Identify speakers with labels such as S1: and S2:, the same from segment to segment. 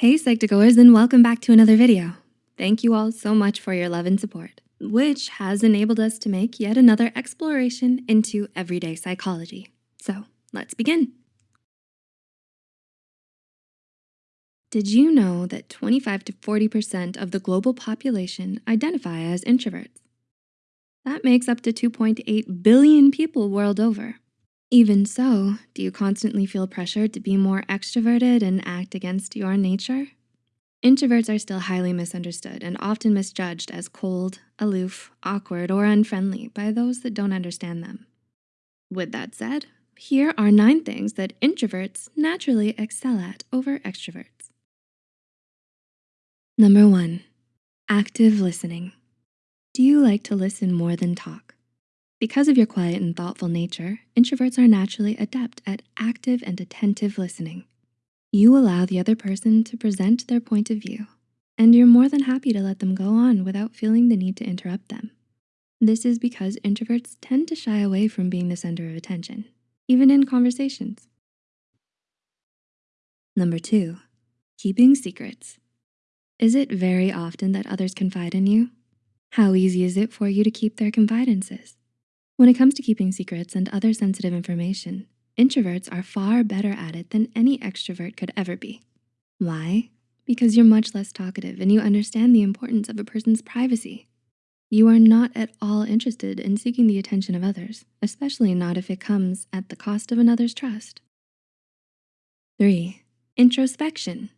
S1: Hey Psych2Goers and welcome back to another video. Thank you all so much for your love and support, which has enabled us to make yet another exploration into everyday psychology. So let's begin. Did you know that 25 to 40% of the global population identify as introverts? That makes up to 2.8 billion people world over. Even so, do you constantly feel pressured to be more extroverted and act against your nature? Introverts are still highly misunderstood and often misjudged as cold, aloof, awkward, or unfriendly by those that don't understand them. With that said, here are nine things that introverts naturally excel at over extroverts. Number one, active listening. Do you like to listen more than talk? Because of your quiet and thoughtful nature, introverts are naturally adept at active and attentive listening. You allow the other person to present their point of view, and you're more than happy to let them go on without feeling the need to interrupt them. This is because introverts tend to shy away from being the center of attention, even in conversations. Number two, keeping secrets. Is it very often that others confide in you? How easy is it for you to keep their confidences? When it comes to keeping secrets and other sensitive information, introverts are far better at it than any extrovert could ever be. Why? Because you're much less talkative and you understand the importance of a person's privacy. You are not at all interested in seeking the attention of others, especially not if it comes at the cost of another's trust. Three, introspection.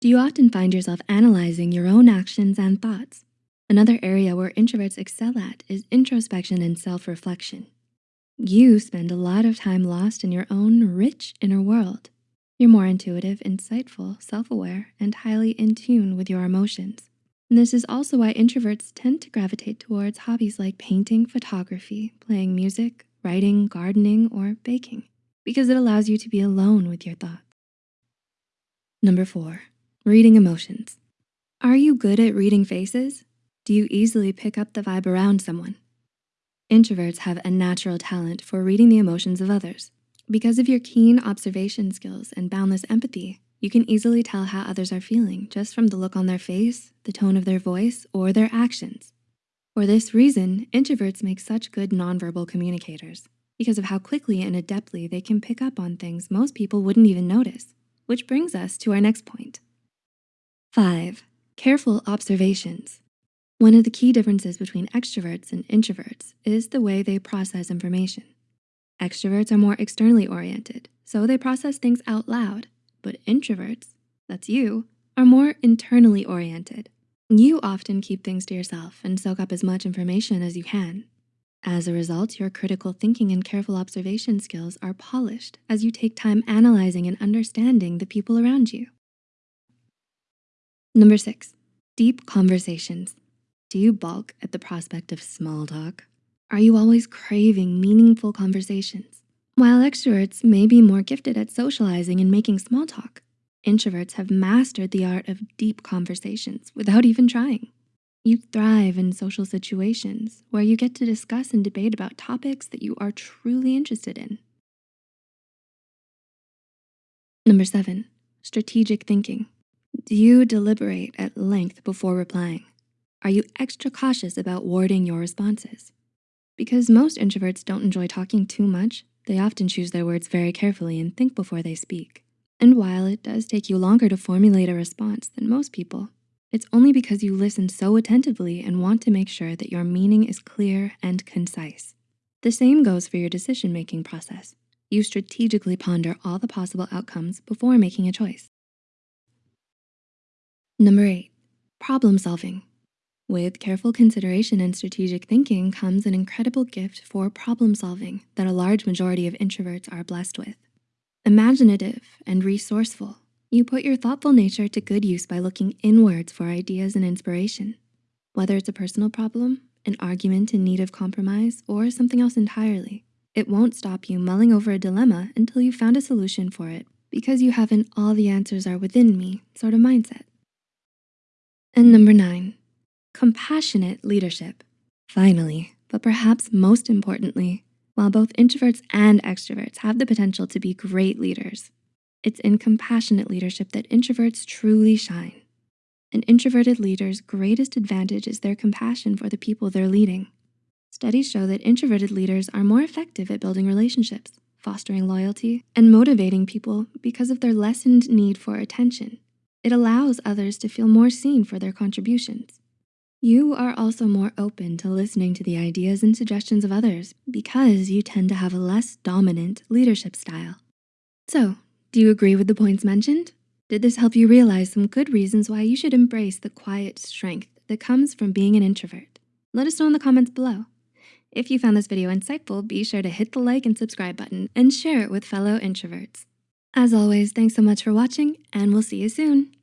S1: Do you often find yourself analyzing your own actions and thoughts? Another area where introverts excel at is introspection and self-reflection. You spend a lot of time lost in your own rich inner world. You're more intuitive, insightful, self-aware, and highly in tune with your emotions. And this is also why introverts tend to gravitate towards hobbies like painting, photography, playing music, writing, gardening, or baking, because it allows you to be alone with your thoughts. Number four, reading emotions. Are you good at reading faces? Do you easily pick up the vibe around someone? Introverts have a natural talent for reading the emotions of others. Because of your keen observation skills and boundless empathy, you can easily tell how others are feeling just from the look on their face, the tone of their voice, or their actions. For this reason, introverts make such good nonverbal communicators because of how quickly and adeptly they can pick up on things most people wouldn't even notice, which brings us to our next point. Five, careful observations. One of the key differences between extroverts and introverts is the way they process information. Extroverts are more externally oriented, so they process things out loud, but introverts, that's you, are more internally oriented. You often keep things to yourself and soak up as much information as you can. As a result, your critical thinking and careful observation skills are polished as you take time analyzing and understanding the people around you. Number six, deep conversations. Do you balk at the prospect of small talk? Are you always craving meaningful conversations? While extroverts may be more gifted at socializing and making small talk, introverts have mastered the art of deep conversations without even trying. You thrive in social situations where you get to discuss and debate about topics that you are truly interested in. Number seven, strategic thinking. Do you deliberate at length before replying? Are you extra cautious about wording your responses? Because most introverts don't enjoy talking too much, they often choose their words very carefully and think before they speak. And while it does take you longer to formulate a response than most people, it's only because you listen so attentively and want to make sure that your meaning is clear and concise. The same goes for your decision-making process. You strategically ponder all the possible outcomes before making a choice. Number eight, problem solving. With careful consideration and strategic thinking comes an incredible gift for problem solving that a large majority of introverts are blessed with. Imaginative and resourceful, you put your thoughtful nature to good use by looking inwards for ideas and inspiration. Whether it's a personal problem, an argument in need of compromise, or something else entirely, it won't stop you mulling over a dilemma until you've found a solution for it because you have an all the answers are within me sort of mindset. And number nine, Compassionate leadership. Finally, but perhaps most importantly, while both introverts and extroverts have the potential to be great leaders, It's in compassionate leadership that introverts truly shine. An introverted leader's greatest advantage is their compassion for the people they're leading. Studies show that introverted leaders are more effective at building relationships, fostering loyalty, and motivating people because of their lessened need for attention. It allows others to feel more seen for their contributions. You are also more open to listening to the ideas and suggestions of others because you tend to have a less dominant leadership style. So, do you agree with the points mentioned? Did this help you realize some good reasons why you should embrace the quiet strength that comes from being an introvert? Let us know in the comments below. If you found this video insightful, be sure to hit the like and subscribe button and share it with fellow introverts. As always, thanks so much for watching and we'll see you soon.